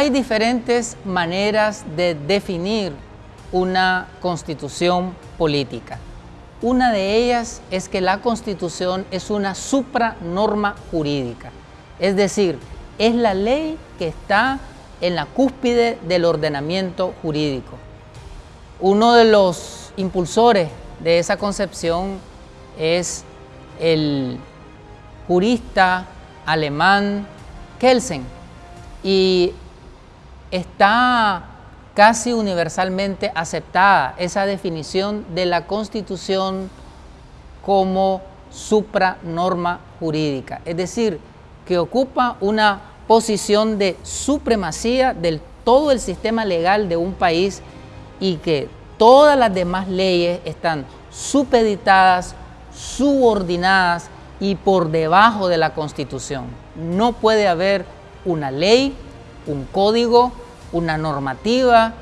Hay diferentes maneras de definir una constitución política. Una de ellas es que la constitución es una supranorma jurídica, es decir, es la ley que está en la cúspide del ordenamiento jurídico. Uno de los impulsores de esa concepción es el jurista alemán Kelsen y está casi universalmente aceptada esa definición de la Constitución como supranorma jurídica, es decir, que ocupa una posición de supremacía del todo el sistema legal de un país y que todas las demás leyes están supeditadas, subordinadas y por debajo de la Constitución. No puede haber una ley, un código, una normativa,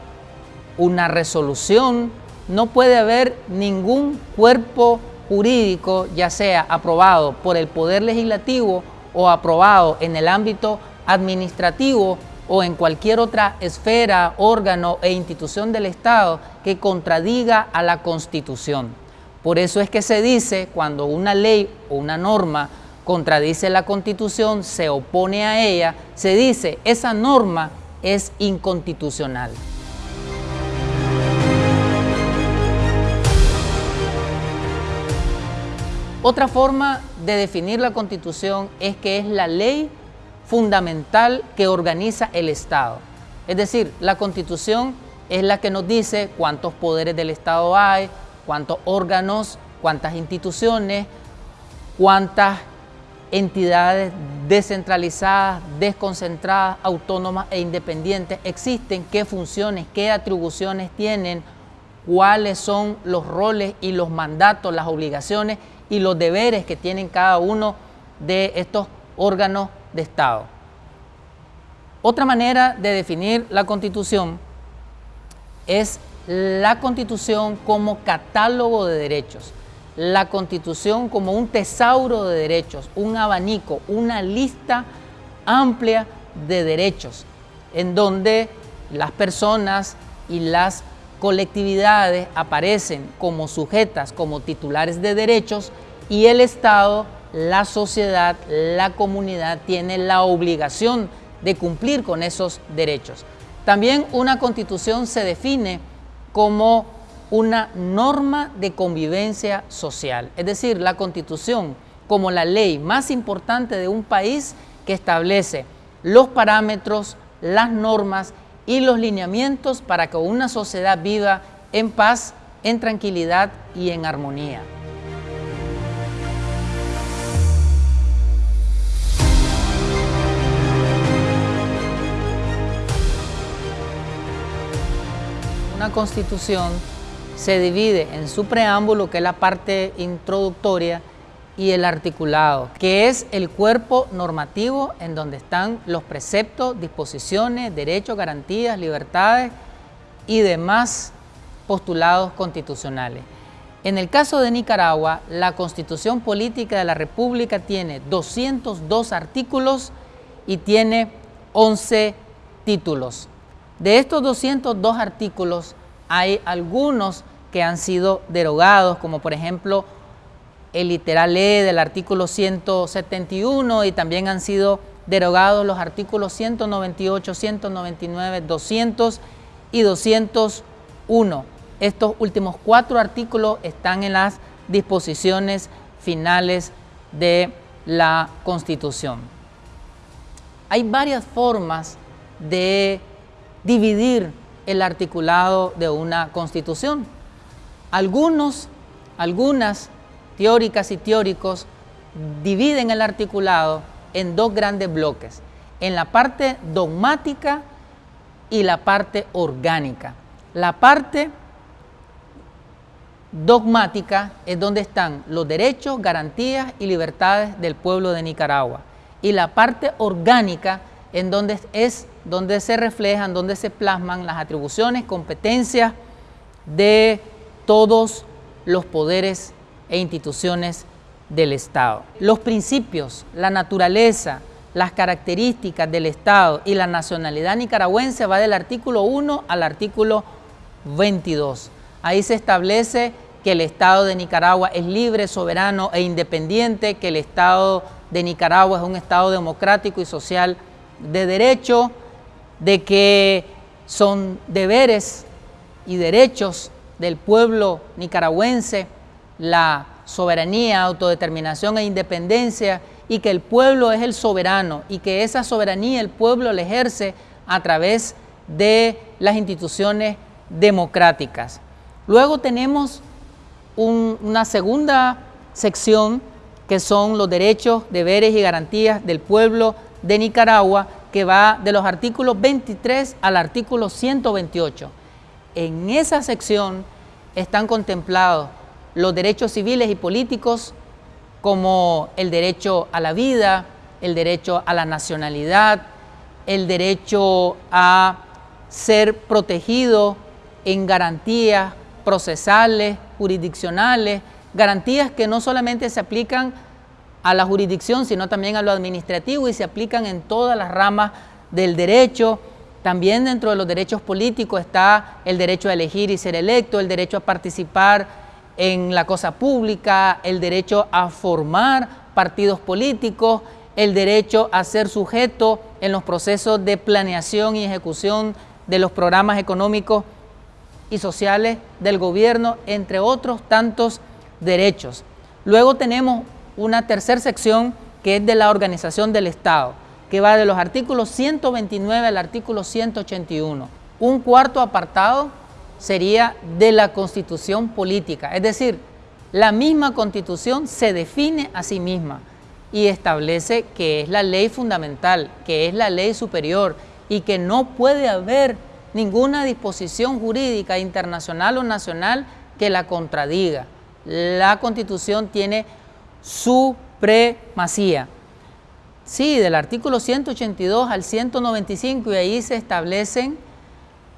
una resolución, no puede haber ningún cuerpo jurídico, ya sea aprobado por el Poder Legislativo o aprobado en el ámbito administrativo o en cualquier otra esfera, órgano e institución del Estado que contradiga a la Constitución. Por eso es que se dice cuando una ley o una norma contradice la Constitución, se opone a ella, se dice esa norma es inconstitucional. Otra forma de definir la Constitución es que es la ley fundamental que organiza el Estado. Es decir, la Constitución es la que nos dice cuántos poderes del Estado hay, cuántos órganos, cuántas instituciones, cuántas entidades descentralizadas, desconcentradas, autónomas e independientes existen, qué funciones, qué atribuciones tienen, cuáles son los roles y los mandatos, las obligaciones y los deberes que tienen cada uno de estos órganos de Estado. Otra manera de definir la Constitución es la Constitución como catálogo de derechos la Constitución como un tesauro de derechos, un abanico, una lista amplia de derechos, en donde las personas y las colectividades aparecen como sujetas, como titulares de derechos y el Estado, la sociedad, la comunidad tiene la obligación de cumplir con esos derechos. También una constitución se define como una norma de convivencia social, es decir, la Constitución como la ley más importante de un país que establece los parámetros, las normas y los lineamientos para que una sociedad viva en paz, en tranquilidad y en armonía. Una constitución se divide en su preámbulo, que es la parte introductoria, y el articulado, que es el cuerpo normativo en donde están los preceptos, disposiciones, derechos, garantías, libertades y demás postulados constitucionales. En el caso de Nicaragua, la Constitución Política de la República tiene 202 artículos y tiene 11 títulos. De estos 202 artículos, hay algunos que han sido derogados, como por ejemplo el literal E del artículo 171 y también han sido derogados los artículos 198, 199, 200 y 201. Estos últimos cuatro artículos están en las disposiciones finales de la Constitución. Hay varias formas de dividir el articulado de una constitución. Algunos, algunas teóricas y teóricos dividen el articulado en dos grandes bloques, en la parte dogmática y la parte orgánica. La parte dogmática es donde están los derechos, garantías y libertades del pueblo de Nicaragua. Y la parte orgánica es donde se reflejan, donde se plasman las atribuciones, competencias de todos los poderes e instituciones del Estado. Los principios, la naturaleza, las características del Estado y la nacionalidad nicaragüense va del artículo 1 al artículo 22. Ahí se establece que el Estado de Nicaragua es libre, soberano e independiente, que el Estado de Nicaragua es un Estado democrático y social de derecho, de que son deberes y derechos del pueblo nicaragüense la soberanía, autodeterminación e independencia y que el pueblo es el soberano y que esa soberanía el pueblo la ejerce a través de las instituciones democráticas. Luego tenemos una segunda sección que son los derechos, deberes y garantías del pueblo de Nicaragua, que va de los artículos 23 al artículo 128. En esa sección están contemplados los derechos civiles y políticos como el derecho a la vida, el derecho a la nacionalidad, el derecho a ser protegido en garantías procesales, jurisdiccionales, garantías que no solamente se aplican a la jurisdicción, sino también a lo administrativo y se aplican en todas las ramas del derecho. También dentro de los derechos políticos está el derecho a elegir y ser electo, el derecho a participar en la cosa pública, el derecho a formar partidos políticos, el derecho a ser sujeto en los procesos de planeación y ejecución de los programas económicos y sociales del gobierno, entre otros tantos derechos. Luego tenemos una tercera sección que es de la organización del Estado, que va de los artículos 129 al artículo 181. Un cuarto apartado sería de la constitución política, es decir, la misma constitución se define a sí misma y establece que es la ley fundamental, que es la ley superior y que no puede haber ninguna disposición jurídica internacional o nacional que la contradiga. La Constitución tiene supremacía. Sí, del artículo 182 al 195 y ahí se establecen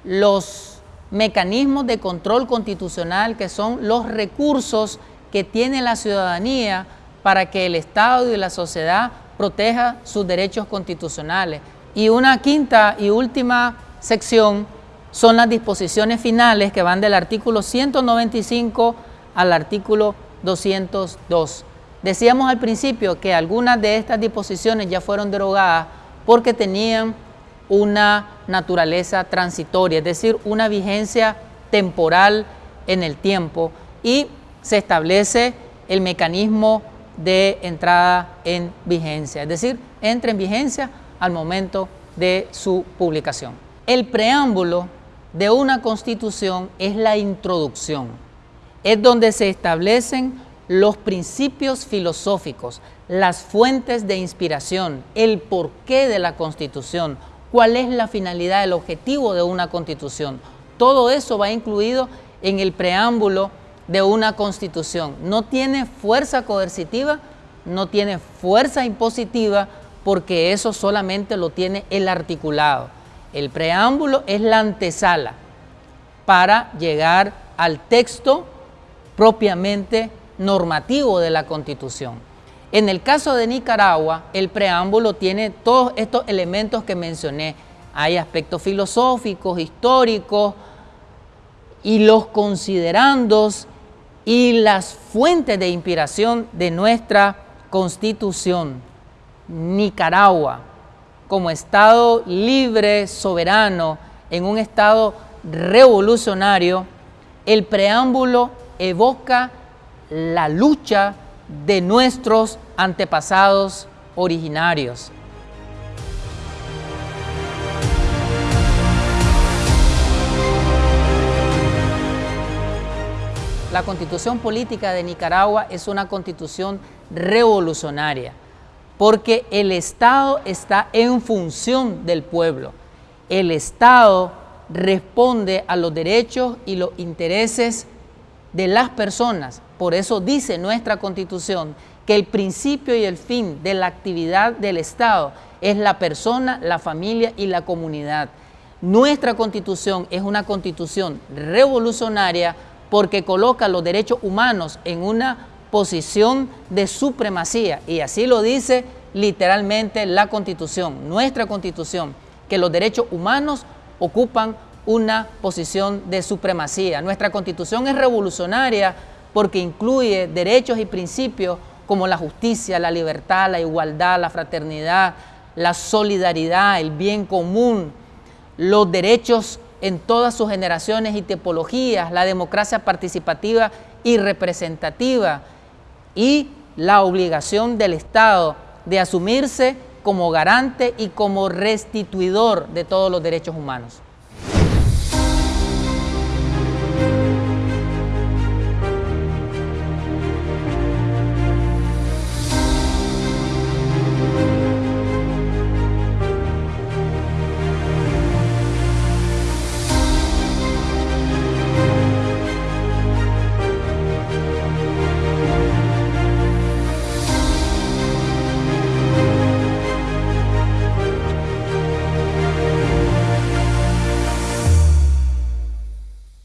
los mecanismos de control constitucional que son los recursos que tiene la ciudadanía para que el Estado y la sociedad proteja sus derechos constitucionales. Y una quinta y última sección son las disposiciones finales que van del artículo 195 al artículo 202. Decíamos al principio que algunas de estas disposiciones ya fueron derogadas porque tenían una naturaleza transitoria, es decir, una vigencia temporal en el tiempo y se establece el mecanismo de entrada en vigencia, es decir, entra en vigencia al momento de su publicación. El preámbulo de una constitución es la introducción, es donde se establecen los principios filosóficos, las fuentes de inspiración, el porqué de la constitución, cuál es la finalidad, el objetivo de una constitución. Todo eso va incluido en el preámbulo de una constitución. No tiene fuerza coercitiva, no tiene fuerza impositiva, porque eso solamente lo tiene el articulado. El preámbulo es la antesala para llegar al texto propiamente normativo de la Constitución. En el caso de Nicaragua, el preámbulo tiene todos estos elementos que mencioné. Hay aspectos filosóficos, históricos, y los considerandos y las fuentes de inspiración de nuestra Constitución. Nicaragua, como Estado libre, soberano, en un Estado revolucionario, el preámbulo evoca la lucha de nuestros antepasados originarios. La constitución política de Nicaragua es una constitución revolucionaria porque el Estado está en función del pueblo. El Estado responde a los derechos y los intereses de las personas. Por eso dice nuestra Constitución que el principio y el fin de la actividad del Estado es la persona, la familia y la comunidad. Nuestra Constitución es una Constitución revolucionaria porque coloca los derechos humanos en una posición de supremacía y así lo dice literalmente la Constitución, nuestra Constitución, que los derechos humanos ocupan una posición de supremacía. Nuestra Constitución es revolucionaria porque incluye derechos y principios como la justicia, la libertad, la igualdad, la fraternidad, la solidaridad, el bien común, los derechos en todas sus generaciones y tipologías, la democracia participativa y representativa y la obligación del Estado de asumirse como garante y como restituidor de todos los derechos humanos.